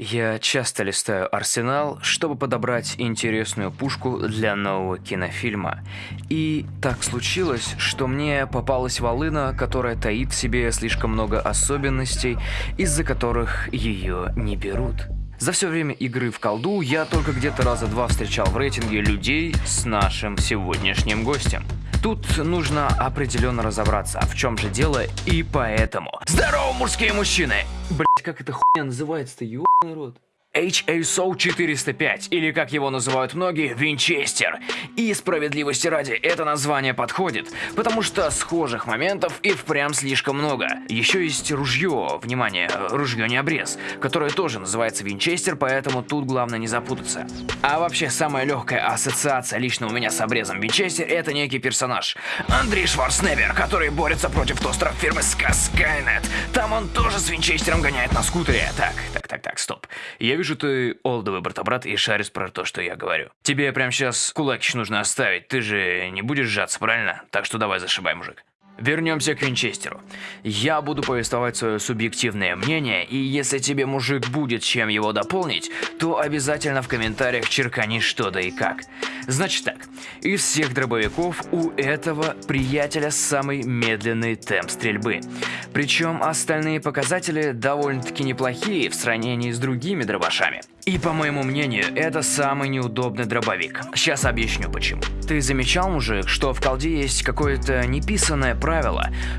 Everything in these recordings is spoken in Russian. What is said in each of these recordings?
Я часто листаю арсенал, чтобы подобрать интересную пушку для нового кинофильма. И так случилось, что мне попалась волына, которая таит в себе слишком много особенностей, из-за которых ее не берут. За все время игры в колду я только где-то раза два встречал в рейтинге людей с нашим сегодняшним гостем. Тут нужно определенно разобраться, в чем же дело, и поэтому... Здорово, мужские мужчины! Блять, как эта хуйня называется-то, ёбаный рот? HASO 405, или как его называют многие, Винчестер. И справедливости ради, это название подходит, потому что схожих моментов и впрямь слишком много. Еще есть ружье, внимание, ружье не обрез, которое тоже называется Винчестер, поэтому тут главное не запутаться. А вообще, самая легкая ассоциация лично у меня с обрезом Винчестер это некий персонаж. Андрей Шварценеггер, который борется против тостеров фирмы Skynet. Там он тоже с Винчестером гоняет на скутере. Так, так, так, стоп. Я вижу, ты олдовый брата-брат и шаришь про то, что я говорю. Тебе прямо сейчас кулакищ нужно оставить, ты же не будешь сжаться, правильно? Так что давай зашибай, мужик. Вернемся к Винчестеру. Я буду повествовать свое субъективное мнение, и если тебе, мужик, будет чем его дополнить, то обязательно в комментариях черкани что да и как. Значит так, из всех дробовиков у этого приятеля самый медленный темп стрельбы. Причем остальные показатели довольно-таки неплохие в сравнении с другими дробашами. И по моему мнению, это самый неудобный дробовик. Сейчас объясню почему. Ты замечал, мужик, что в колде есть какое-то неписанное правило,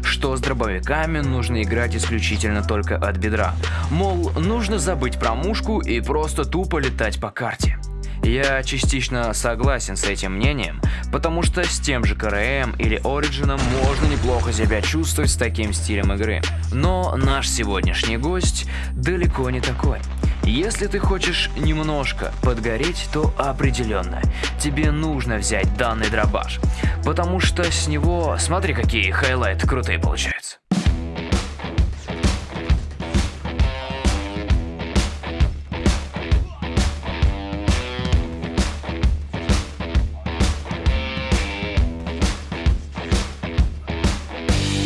что с дробовиками нужно играть исключительно только от бедра. Мол, нужно забыть про мушку и просто тупо летать по карте. Я частично согласен с этим мнением, потому что с тем же КРМ или Ориджином можно неплохо себя чувствовать с таким стилем игры. Но наш сегодняшний гость далеко не такой. Если ты хочешь немножко подгореть, то определенно тебе нужно взять данный дробаш, потому что с него, смотри какие хайлайты крутые получаются.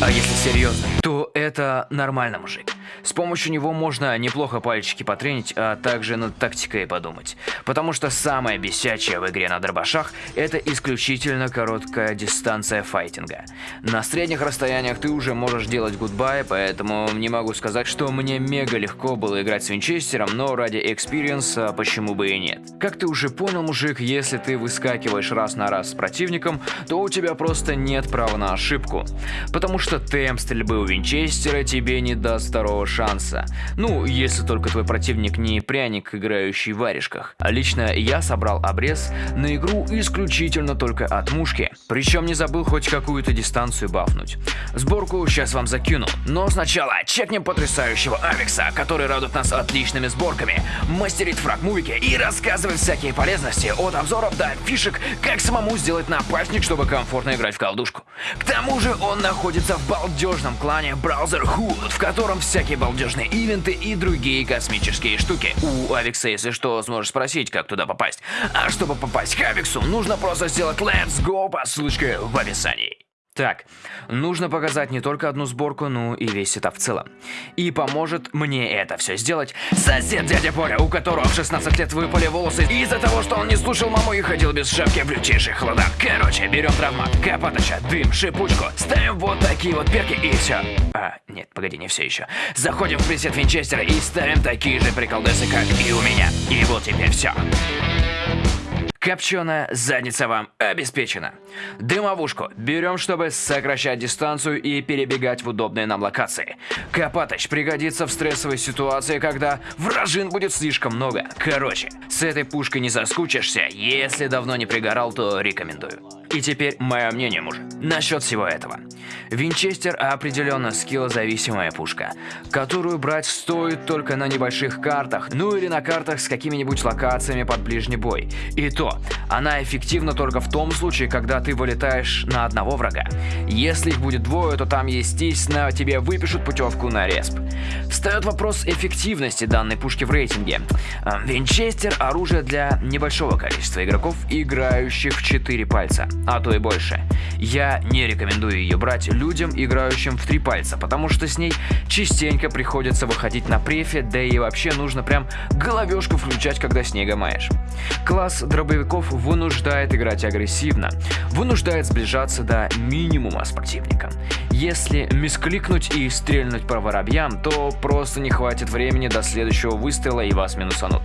А если серьезно, это нормально, мужик. С помощью него можно неплохо пальчики потренить, а также над тактикой подумать. Потому что самое бесячее в игре на дробашах это исключительно короткая дистанция файтинга. На средних расстояниях ты уже можешь делать goodbye, поэтому не могу сказать, что мне мега легко было играть с Винчестером, но ради experience а почему бы и нет. Как ты уже понял, мужик, если ты выскакиваешь раз на раз с противником, то у тебя просто нет права на ошибку. Потому что темп стрельбы у Винчестера тебе не даст второго шанса. Ну, если только твой противник не пряник, играющий в варежках. А лично я собрал обрез на игру исключительно только от мушки. Причем не забыл хоть какую-то дистанцию бафнуть. Сборку сейчас вам закину. Но сначала чекнем потрясающего Авикса, который радует нас отличными сборками, мастерит фрагмувики и рассказывает всякие полезности от обзоров до фишек, как самому сделать напальник, чтобы комфортно играть в колдушку. К тому же он находится в балдежном клане Browserhood, в котором всякие балдежные ивенты и другие космические штуки. У Авикса, если что, сможешь спросить, как туда попасть. А чтобы попасть к Авиксу, нужно просто сделать Let's Go по ссылочке в описании. Так, нужно показать не только одну сборку, но и весь сетап в целом. И поможет мне это все сделать сосед дядя Поля, у которого в 16 лет выпали волосы из-за того, что он не слушал маму и ходил без шапки в лютейших холодах. Короче, берем травмат, капаточа, дым, шипучку, ставим вот такие вот перки и все. А, нет, погоди, не все еще. Заходим в пресет Винчестера и ставим такие же приколдесы, как и у меня. И вот теперь все. Копченая задница вам обеспечена. Дымовушку берем, чтобы сокращать дистанцию и перебегать в удобные нам локации. Копаточ пригодится в стрессовой ситуации, когда вражин будет слишком много. Короче, с этой пушкой не заскучишься, если давно не пригорал, то рекомендую. И теперь мое мнение, мужик, насчет всего этого. Винчестер определенно скиллозависимая пушка, которую брать стоит только на небольших картах, ну или на картах с какими-нибудь локациями под ближний бой. И то, она эффективна только в том случае, когда ты вылетаешь на одного врага. Если их будет двое, то там, естественно, тебе выпишут путевку на респ. Встает вопрос эффективности данной пушки в рейтинге. Винчестер – оружие для небольшого количества игроков, играющих в 4 пальца. А то и больше. Я не рекомендую ее брать людям, играющим в три пальца, потому что с ней частенько приходится выходить на префе, да и вообще нужно прям головешку включать, когда снега маешь. Класс дробовиков вынуждает играть агрессивно, вынуждает сближаться до минимума с противником. Если мискликнуть и стрельнуть по воробьям, то просто не хватит времени до следующего выстрела и вас минусанут.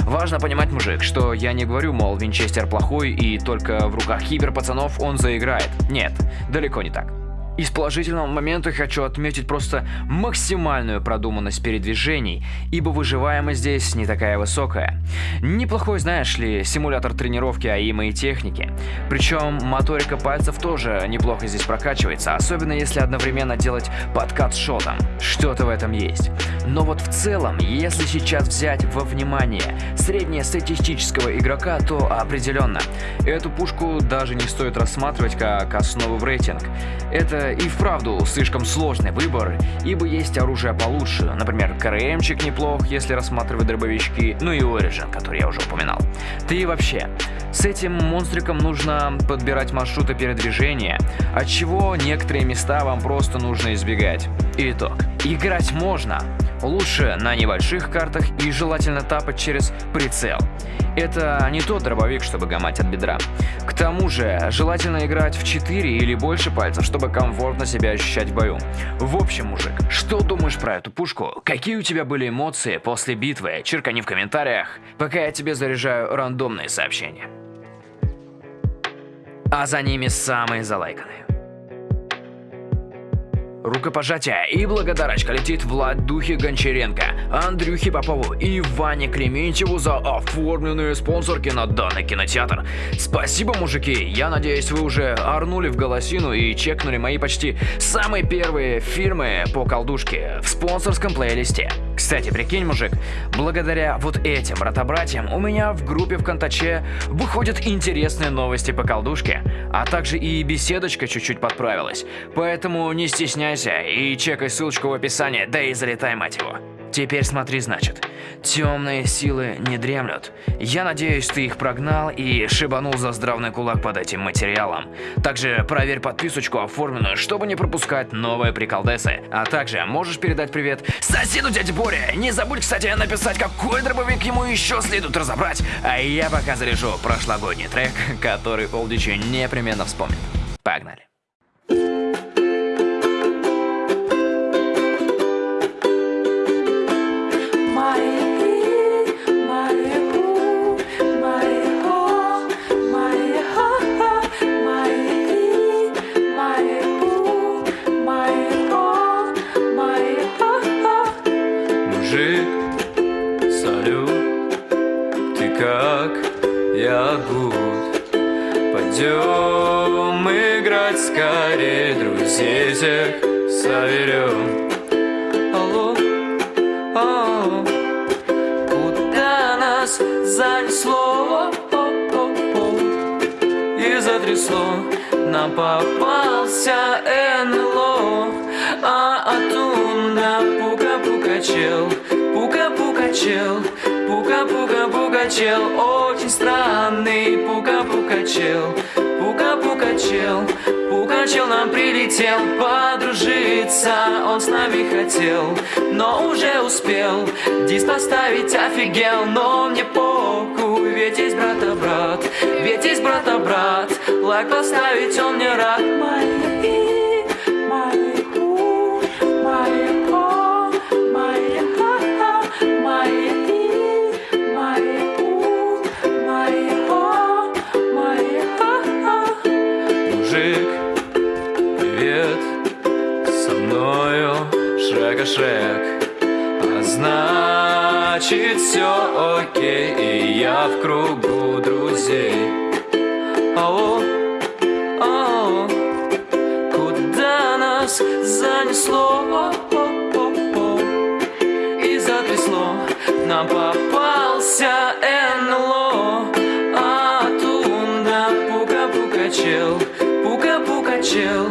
Важно понимать, мужик, что я не говорю, мол, Винчестер плохой и только в руках киберпацанов он заиграет. Нет, далеко не так. Из положительного момента хочу отметить просто максимальную продуманность передвижений, ибо выживаемость здесь не такая высокая. Неплохой, знаешь ли, симулятор тренировки АИМа и техники. Причем моторика пальцев тоже неплохо здесь прокачивается, особенно если одновременно делать подкат шотом. Что-то в этом есть. Но вот в целом, если сейчас взять во внимание среднестатистического игрока, то определенно. Эту пушку даже не стоит рассматривать как основу в рейтинг. Это и вправду слишком сложный выбор, ибо есть оружие получше, например, КРМчик неплох, если рассматривать дробовички, ну и Origin, который я уже упоминал. Да и вообще, с этим монстриком нужно подбирать маршруты передвижения, от чего некоторые места вам просто нужно избегать. Итог. Играть можно, лучше на небольших картах и желательно тапать через прицел. Это не тот дробовик, чтобы гамать от бедра. К тому же, желательно играть в 4 или больше пальцев, чтобы комфортно себя ощущать в бою. В общем, мужик, что думаешь про эту пушку? Какие у тебя были эмоции после битвы? Черкани в комментариях, пока я тебе заряжаю рандомные сообщения. А за ними самые залайканные. Рукопожатие и благодарочка летит Владухе Гончаренко, Андрюхе Попову и Ване Клементьеву за оформленные спонсорки на данный кинотеатр. Спасибо, мужики, я надеюсь вы уже орнули в голосину и чекнули мои почти самые первые фильмы по колдушке в спонсорском плейлисте. Кстати, прикинь, мужик, благодаря вот этим ротобратьям у меня в группе ВКонтаче выходят интересные новости по колдушке, а также и беседочка чуть-чуть подправилась, поэтому не стесняйся и чекай ссылочку в описании, да и залетай, мать его. Теперь смотри, значит. Темные силы не дремлют. Я надеюсь, ты их прогнал и шибанул за здравный кулак под этим материалом. Также проверь подписочку оформленную, чтобы не пропускать новые приколдесы. А также можешь передать привет соседу дяде Боре. Не забудь, кстати, написать, какой дробовик ему еще следует разобрать. А я пока заряжу прошлогодний трек, который Олдичи непременно вспомнит. Погнали. Пойдем играть скорее, друзей всех соберем. Алло, алло, куда нас занесло? И затрясло, нам попался НЛО, а оттуда пука-пука чел, пука-пука чел, пука-пука-пука чел, очень странный пука-пука чел. Пука-пука чел, пука чел нам прилетел Подружиться он с нами хотел Но уже успел Диск поставить офигел Но мне похуй, ведь есть брата-брат Ведь есть брата-брат Лайк поставить он мне рад Моя шаг А значит все окей И я в кругу друзей. Ау, ау Куда нас занесло? И затрясло Нам попался НЛО А тунда пука-пука чел Пука-пука чел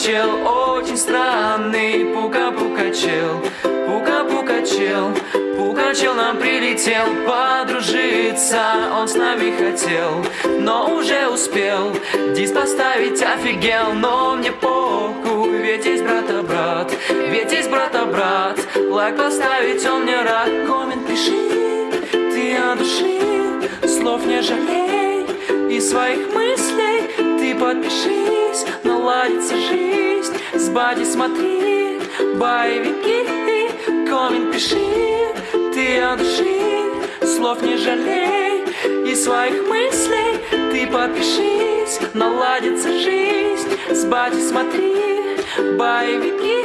Пука-пука-пука чел Очень странный пука-пука чел Пука-пука чел Пукачел, Пукачел нам прилетел подружиться Он с нами хотел, но уже успел Диск поставить офигел, но мне похуй Ведь есть брата-брат, ведь есть брата-брат Лайк поставить он мне рад Коммент пиши, ты от души Слов не жалей и своих мыслей Ты подпишись, наладится жизнь бади смотри, боевики Коммент пиши, ты от Слов не жалей и своих мыслей Ты подпишись, наладится жизнь. С бади смотри, боевики